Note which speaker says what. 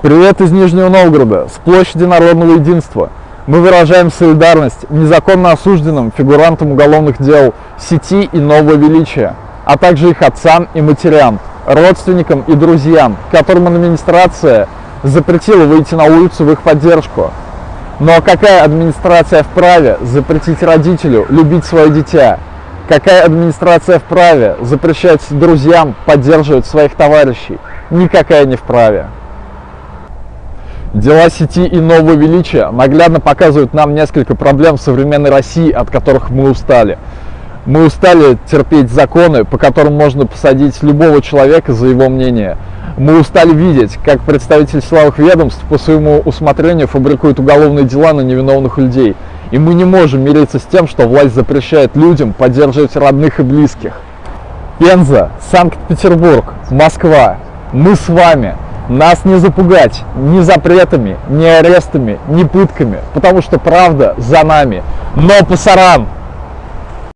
Speaker 1: Привет из Нижнего Новгорода, с площади Народного Единства. Мы выражаем солидарность незаконно осужденным фигурантам уголовных дел сети и нового величия, а также их отцам и матерям, родственникам и друзьям, которым администрация запретила выйти на улицу в их поддержку. Но какая администрация вправе запретить родителю любить свое дитя? Какая администрация вправе запрещать друзьям поддерживать своих товарищей? Никакая не вправе. Дела сети и нового величия наглядно показывают нам несколько проблем в современной России, от которых мы устали. Мы устали терпеть законы, по которым можно посадить любого человека за его мнение. Мы устали видеть, как представители силовых ведомств по своему усмотрению фабрикуют уголовные дела на невиновных людей. И мы не можем мириться с тем, что власть запрещает людям поддерживать родных и близких. Пенза, Санкт-Петербург, Москва. Мы с вами. Нас не запугать ни запретами, ни арестами, ни пытками, потому что правда за нами. Но пасаран!